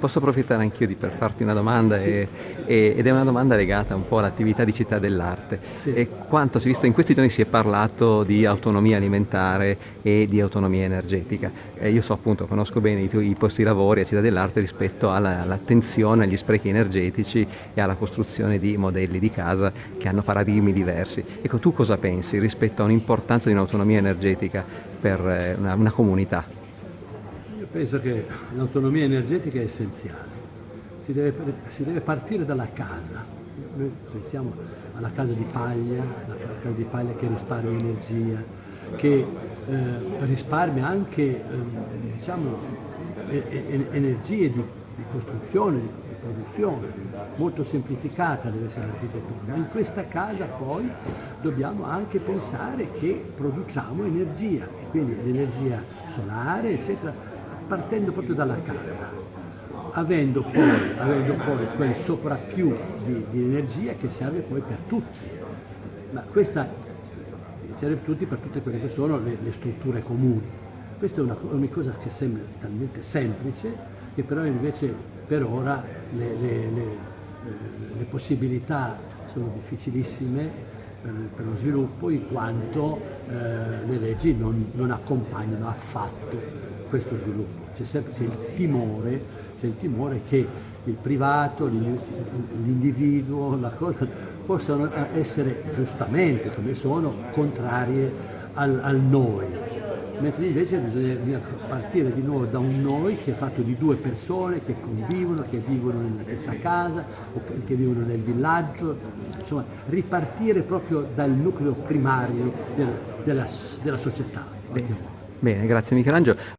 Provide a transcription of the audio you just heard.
Posso approfittare anch'io di, per farti una domanda sì. e, e, ed è una domanda legata un po' all'attività di città dell'arte. Sì. E quanto si è visto in questi giorni si è parlato di autonomia alimentare e di autonomia energetica. E io so appunto, conosco bene i, i posti di lavori a città dell'arte rispetto alla, all'attenzione agli sprechi energetici e alla costruzione di modelli di casa che hanno paradigmi diversi. Ecco, tu cosa pensi rispetto a un'importanza di un'autonomia energetica per eh, una, una comunità? Penso che l'autonomia energetica è essenziale, si deve, si deve, partire dalla casa, noi pensiamo alla casa di paglia, la casa di paglia che risparmia energia, che eh, risparmia anche eh, diciamo, e, energie di, di costruzione, di, di produzione, molto semplificata deve essere l'architettura, ma in questa casa poi dobbiamo anche pensare che produciamo energia e quindi l'energia solare eccetera partendo proprio dalla casa, avendo poi, avendo poi quel sovrappiù di, di, energia che serve poi per tutti. Ma questa serve per tutti per tutte quelle che sono le, le strutture comuni. Questa è una, una, cosa che sembra talmente semplice che però invece per ora le, le, le eh, possibilità sono difficilissime per, per, lo sviluppo in quanto eh, le leggi non, non accompagnano affatto questo sviluppo. C'è sempre il, timore, c'è il timore che il privato, l'individuo, la cosa possano essere giustamente, come sono, contrarie al, al noi, mentre invece bisogna partire di nuovo da un noi che è fatto di due persone che convivono, che vivono nella stessa casa o che vivono nel villaggio, insomma ripartire proprio dal nucleo primario della, della, della società. Bene, bene, grazie Michelangelo.